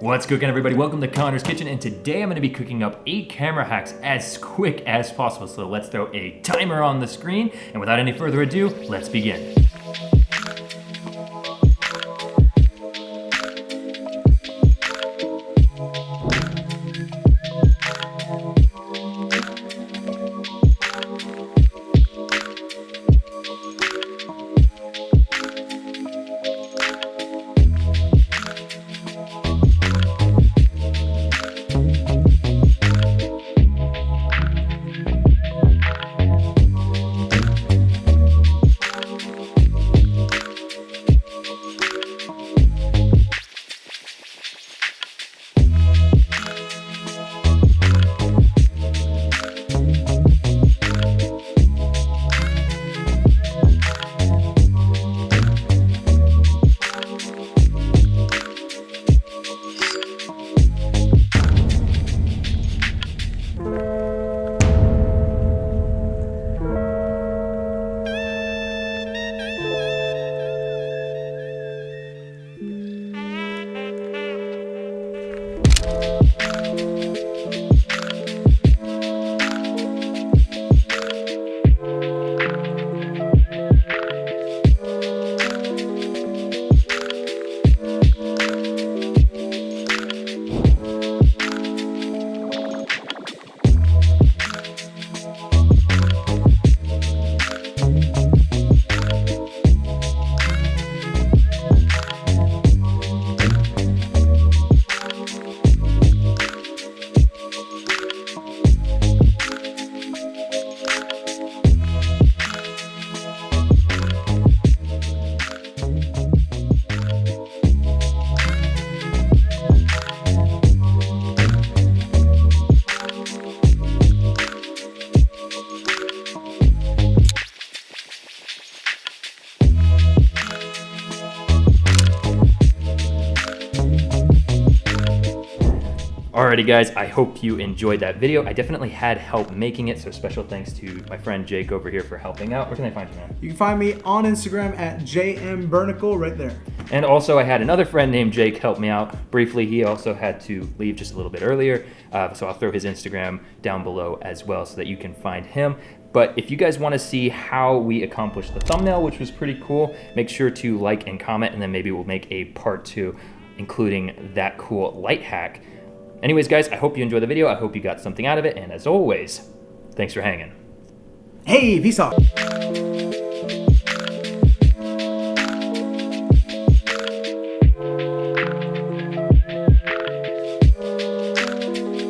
What's cooking everybody? Welcome to Connor's Kitchen and today I'm gonna be cooking up eight camera hacks as quick as possible. So let's throw a timer on the screen and without any further ado, let's begin. Alrighty guys, I hope you enjoyed that video. I definitely had help making it, so special thanks to my friend Jake over here for helping out. Where can I find you, man? You can find me on Instagram at jmbernicle right there. And also I had another friend named Jake help me out briefly. He also had to leave just a little bit earlier, uh, so I'll throw his Instagram down below as well so that you can find him. But if you guys wanna see how we accomplished the thumbnail, which was pretty cool, make sure to like and comment, and then maybe we'll make a part two, including that cool light hack. Anyways, guys, I hope you enjoyed the video. I hope you got something out of it. And as always, thanks for hanging. Hey, peace out.